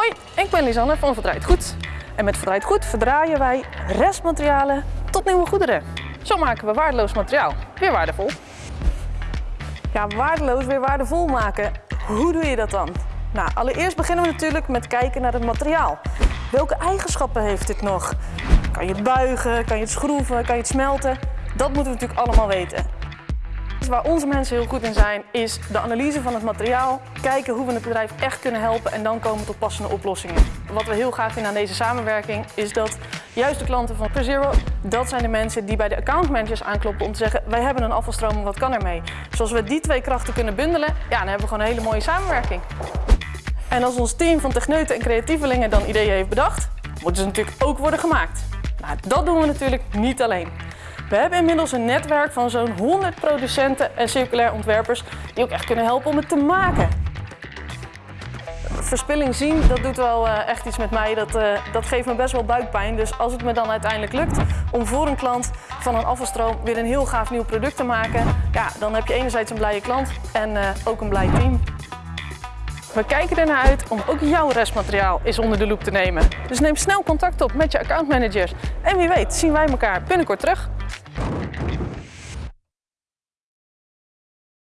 Hoi, ik ben Lisanne van Verdraaid Goed. En met Verdraaid Goed verdraaien wij restmaterialen tot nieuwe goederen. Zo maken we waardeloos materiaal weer waardevol. Ja, waardeloos weer waardevol maken. Hoe doe je dat dan? Nou, allereerst beginnen we natuurlijk met kijken naar het materiaal. Welke eigenschappen heeft dit nog? Kan je het buigen? Kan je het schroeven? Kan je het smelten? Dat moeten we natuurlijk allemaal weten. Waar onze mensen heel goed in zijn, is de analyse van het materiaal, kijken hoe we het bedrijf echt kunnen helpen en dan komen tot passende oplossingen. Wat we heel graag vinden aan deze samenwerking is dat juist de klanten van PreZero, dat zijn de mensen die bij de accountmanagers aankloppen om te zeggen wij hebben een afvalstroom, wat kan ermee? Zoals we die twee krachten kunnen bundelen, ja, dan hebben we gewoon een hele mooie samenwerking. En als ons team van techneuten en creatievelingen dan ideeën heeft bedacht, moeten ze natuurlijk ook worden gemaakt. Nou, dat doen we natuurlijk niet alleen. We hebben inmiddels een netwerk van zo'n 100 producenten en circulair ontwerpers die ook echt kunnen helpen om het te maken. Verspilling zien, dat doet wel uh, echt iets met mij. Dat, uh, dat geeft me best wel buikpijn. Dus als het me dan uiteindelijk lukt om voor een klant van een afvalstroom weer een heel gaaf nieuw product te maken, ja, dan heb je enerzijds een blije klant en uh, ook een blij team. We kijken ernaar uit om ook jouw restmateriaal eens onder de loep te nemen. Dus neem snel contact op met je accountmanagers. En wie weet zien wij elkaar binnenkort terug.